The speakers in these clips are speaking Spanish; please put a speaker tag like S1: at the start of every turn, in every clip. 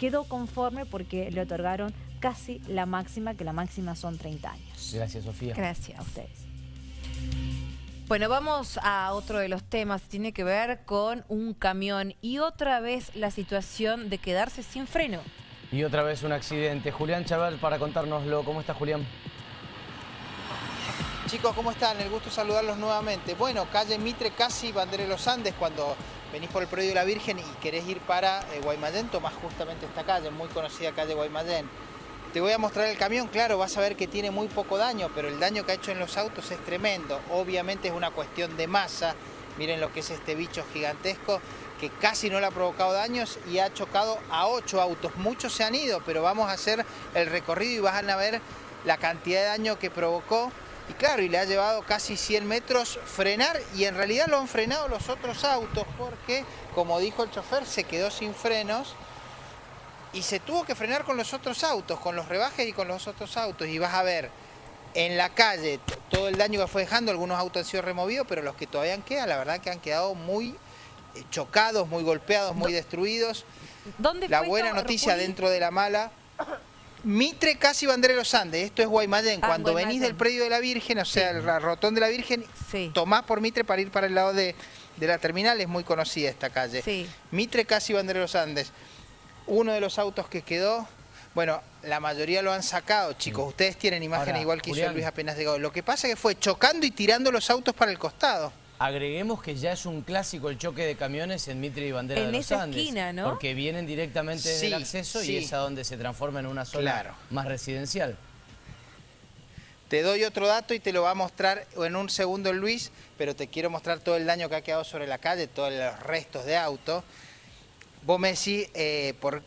S1: quedó conforme porque le otorgaron casi la máxima, que la máxima son 30 años.
S2: Gracias, Sofía.
S1: Gracias. A ustedes.
S3: Bueno, vamos a otro de los temas, tiene que ver con un camión y otra vez la situación de quedarse sin freno.
S2: Y otra vez un accidente. Julián Chaval para contárnoslo. ¿Cómo está Julián?
S4: Chicos, ¿cómo están? El gusto saludarlos nuevamente. Bueno, calle Mitre, casi Bandera de los Andes, cuando venís por el predio de la Virgen y querés ir para eh, Guaymallén, tomás justamente esta calle, muy conocida calle Guaymallén. Te voy a mostrar el camión, claro, vas a ver que tiene muy poco daño, pero el daño que ha hecho en los autos es tremendo. Obviamente es una cuestión de masa. Miren lo que es este bicho gigantesco que casi no le ha provocado daños y ha chocado a ocho autos. Muchos se han ido, pero vamos a hacer el recorrido y van a ver la cantidad de daño que provocó. Y claro, y le ha llevado casi 100 metros frenar y en realidad lo han frenado los otros autos porque, como dijo el chofer, se quedó sin frenos y se tuvo que frenar con los otros autos, con los rebajes y con los otros autos. Y vas a ver en la calle todo el daño que fue dejando, algunos autos han sido removidos, pero los que todavía quedan, la verdad que han quedado muy eh, chocados, muy golpeados, muy destruidos.
S3: ¿Dónde
S4: la buena noticia dentro de la mala... Mitre casi Bandera de los Andes, esto es Guaymallén. Ah, Cuando venís del predio de la Virgen, o sea, el rotón de la Virgen, tomás por Mitre para ir para el lado de, la terminal, es muy conocida esta calle. Mitre casi Bandera de los Andes uno de los autos que quedó, bueno, la mayoría lo han sacado, chicos. Ustedes tienen imágenes igual que hizo Luis apenas llegó. Lo que pasa es que fue chocando y tirando los autos para el costado.
S2: Agreguemos que ya es un clásico el choque de camiones en Mitre y Bandera de los Andes. esquina, ¿no? Porque vienen directamente desde el acceso y es a donde se transforma en una zona más residencial.
S4: Te doy otro dato y te lo va a mostrar en un segundo Luis, pero te quiero mostrar todo el daño que ha quedado sobre la calle, todos los restos de auto. Vos me decís, eh, ¿por,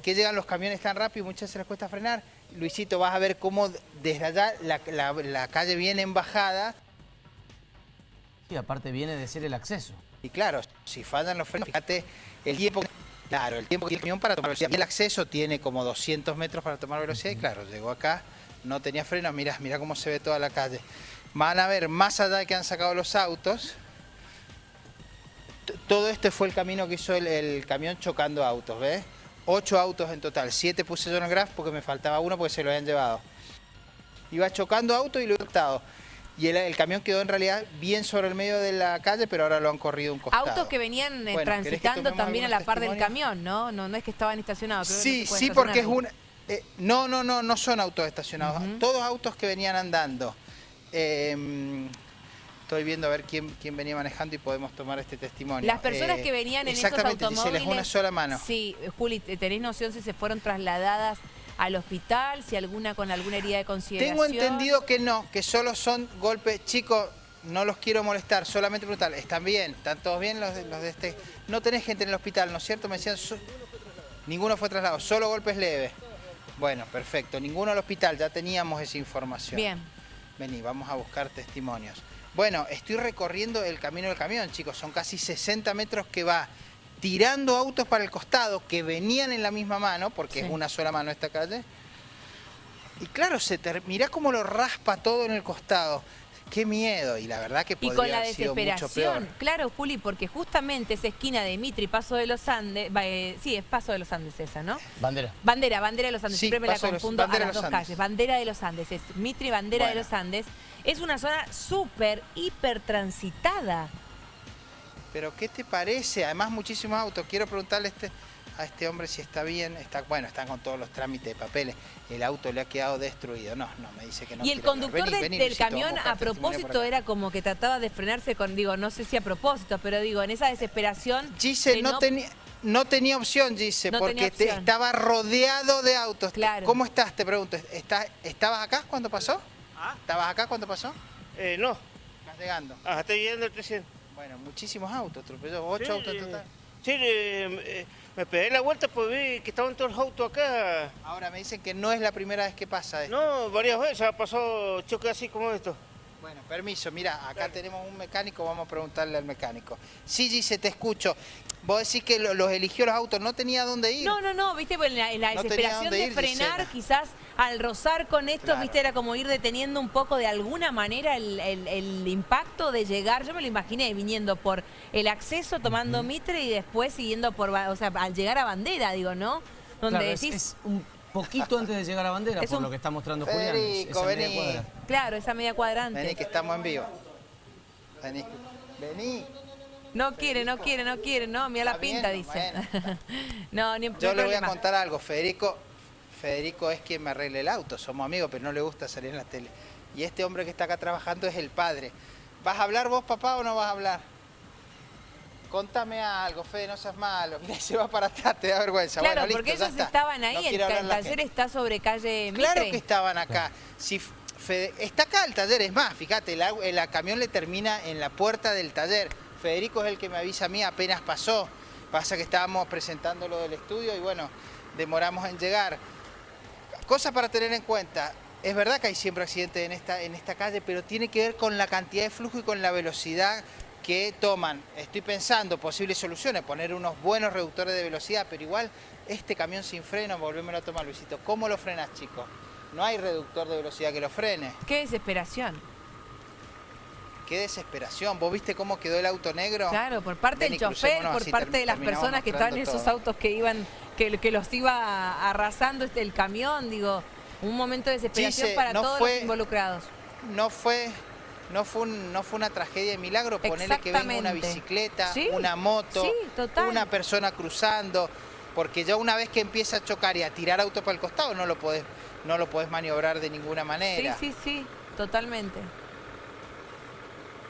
S4: qué llegan los camiones tan rápido? Muchas veces les cuesta frenar. Luisito, vas a ver cómo desde allá la, calle viene en bajada.
S2: Y aparte viene de ser el acceso.
S4: Y claro, si fallan los frenos, fíjate el tiempo... Claro, el tiempo que tiene el camión para tomar velocidad. El acceso tiene como 200 metros para tomar velocidad y claro, llegó acá, no tenía frenos, mira, mira cómo se ve toda la calle. Van a ver, más allá de que han sacado los autos, todo este fue el camino que hizo el, camión chocando autos, ¿ves? Ocho autos en total, siete puse yo en el graph porque me faltaba uno porque se lo habían llevado. Iba chocando autos y lo he optado. Y el, camión quedó en realidad bien sobre el medio de la calle, pero ahora lo han corrido un costado.
S3: Autos que venían eh, transitando también a la par del camión, ¿no? ¿no? No es que estaban estacionados.
S4: Sí, sí, porque es un... Eh, no, no, no, no son autos estacionados. Todos autos que venían andando. Eh, estoy viendo a ver quién, quién venía manejando y podemos tomar este testimonio.
S3: Las personas que venían en esos automóviles...
S4: Exactamente, se les una sola mano.
S3: Sí, Juli, ¿tenés noción si se fueron trasladadas al hospital, si alguna con alguna herida de consideración?
S4: Tengo entendido que no, que solo son golpes... Chicos, no los quiero molestar, solamente preguntar, ¿están bien? ¿Están todos bien los de, los de este...? No tenés gente en el hospital, ¿no es cierto? Me decían, ninguno fue trasladado, solo golpes leves. Bueno, perfecto, ninguno al hospital, ya teníamos esa información.
S3: Bien.
S4: Vení, vamos a buscar testimonios. Bueno, estoy recorriendo el camino del camión, chicos. Son casi 60 metros que va tirando autos para el costado que venían en la misma mano, porque es una sola mano esta calle. Y claro, se mirá cómo lo raspa todo en el costado. Qué miedo, y la verdad que podría y con la desesperación,
S3: claro, Juli, porque justamente esa esquina de Mitre y Paso de los Andes, eh, sí, es Paso de los Andes esa, ¿no?
S2: Bandera.
S3: Bandera, Bandera de los Andes, siempre me la confundo a las dos calles. Bandera de los Andes, es Mitre y Bandera de los Andes. Es una zona súper, hiper transitada.
S4: Pero ¿qué te parece? Además muchísimos autos. Quiero preguntarle este a este hombre si está bien, está bueno, están con todos los trámites de papeles, el auto le ha quedado destruido. No, no, me dice que no.
S3: Y el conductor del camión a propósito era como que trataba de frenarse con, digo, no sé si a propósito, pero digo, en esa desesperación...
S4: Gise no, tenía... No tenía opción, Gise, porque estaba rodeado de autos.
S3: Claro.
S4: ¿Cómo estás? Te pregunto. ¿Estabas acá cuando pasó? ¿Ah? ¿Estabas acá cuando pasó?
S5: Eh, no.
S4: ¿Estás llegando?
S5: Ah, estoy llegando el 300.
S4: Bueno, muchísimos autos, atropelló, ocho autos en total.
S5: Sí, eh, eh, me pegué la vuelta pues vi que estaban todos los autos acá.
S4: Ahora me dicen que no es la primera vez que pasa esto.
S5: No, varias veces ha pasado choque así como esto.
S4: Bueno, permiso, mira, acá tenemos un mecánico, vamos a preguntarle al mecánico. Sí, Gise, te escucho. Vos decís que los eligió los autos, no tenía dónde ir.
S3: No, no, no, viste, pues en la, desesperación de frenar, quizás al rozar con esto, viste, era como ir deteniendo un poco de alguna manera el, impacto de llegar. Yo me lo imaginé viniendo por el acceso, tomando Mitre y después siguiendo por, o sea, al llegar a Bandera, digo, ¿no? donde decís...
S2: un poquito antes de llegar a bandera, por lo que está mostrando Julián.
S4: Federico, vení.
S3: Claro, esa media cuadrante.
S4: Vení, que estamos en vivo. Vení. Vení.
S3: No quiere, no quiere, no quiere, no, mira la pinta, dice. no, ni,
S4: Yo le voy a contar algo, Federico, Federico es quien me arregle el auto, somos amigos, pero no le gusta salir en la tele. Y este hombre que está acá trabajando es el padre. ¿Vas a hablar vos, papá, o no vas a hablar? Contame algo, Fede, no seas malo. Mira, se va para atrás, te da vergüenza.
S3: Claro, porque ellos estaban ahí, el, taller está sobre calle Mitre.
S4: Claro que estaban acá. Si está acá el taller, es más, fíjate, el, camión le termina en la puerta del taller. Federico es el que me avisa a mí, apenas pasó. Pasa que estábamos presentando lo del estudio y bueno, demoramos en llegar. Cosa para tener en cuenta, es verdad que hay siempre accidentes en esta, en esta calle, pero tiene que ver con la cantidad de flujo y con la velocidad que toman. Estoy pensando posibles soluciones, poner unos buenos reductores de velocidad, pero igual este camión sin freno, volvémoslo a tomar, Luisito. ¿Cómo lo frenas, chicos? No hay reductor de velocidad que lo frene.
S3: Qué desesperación.
S4: Qué desesperación. ¿Vos viste cómo quedó el auto negro?
S3: Claro, por parte del chofer, por parte de las personas que estaban en esos autos que iban, que, que los iba arrasando este, el camión, digo, un momento de desesperación para todos los involucrados.
S4: No fue no fue, no fue una tragedia de milagro ponerle que venga una bicicleta, una moto, una persona cruzando, porque ya una vez que empieza a chocar y a tirar auto para el costado no lo podés, no lo podés maniobrar de ninguna manera.
S3: Sí, sí, sí, totalmente.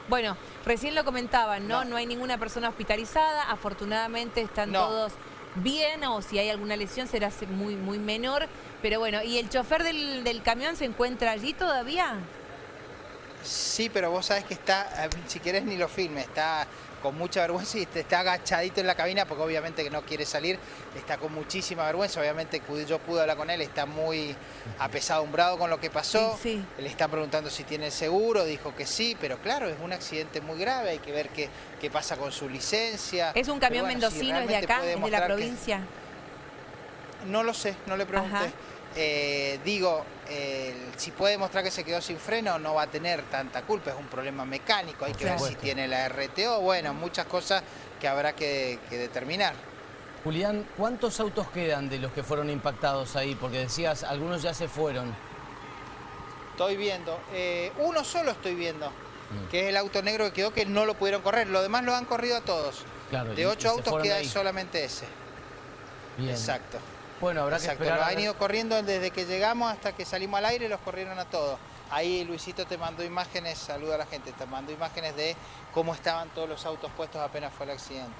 S3: Bueno, recién lo comentaban, ¿no? No, hay ninguna persona hospitalizada, afortunadamente están todos bien o si hay alguna lesión será muy, muy menor. Pero bueno, ¿y el chofer del, del camión se encuentra allí todavía?
S4: Sí, pero vos sabés que está, si querés ni lo filme, está con mucha vergüenza y está agachadito en la cabina porque obviamente que no quiere salir, está con muchísima vergüenza, obviamente yo pude hablar con él, está muy apesadumbrado con lo que pasó, le están preguntando si tiene seguro, dijo que sí, pero claro, es un accidente muy grave, hay que ver qué, qué pasa con su licencia.
S3: ¿Es un camión mendocino, es de acá, es de la provincia?
S4: No lo sé, no le pregunté. Eh, digo, si puede demostrar que se quedó sin freno, no va a tener tanta culpa, es un problema mecánico, hay que ver si tiene la RTO, bueno, muchas cosas que habrá que, determinar.
S2: Julián, ¿cuántos autos quedan de los que fueron impactados ahí? Porque decías, algunos ya se fueron.
S4: Estoy viendo, eh, uno solo estoy viendo, mm. que es el auto negro que quedó, que no lo pudieron correr, los demás lo han corrido a todos. de ocho autos queda solamente ese. Exacto.
S2: Bueno, habrá que esperar.
S4: han ido corriendo desde que llegamos hasta que salimos al aire, los corrieron a todos. Ahí Luisito te mandó imágenes, saluda a la gente, te mandó imágenes de cómo estaban todos los autos puestos apenas fue el accidente.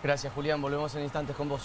S2: Gracias Julián, volvemos en instantes con vos.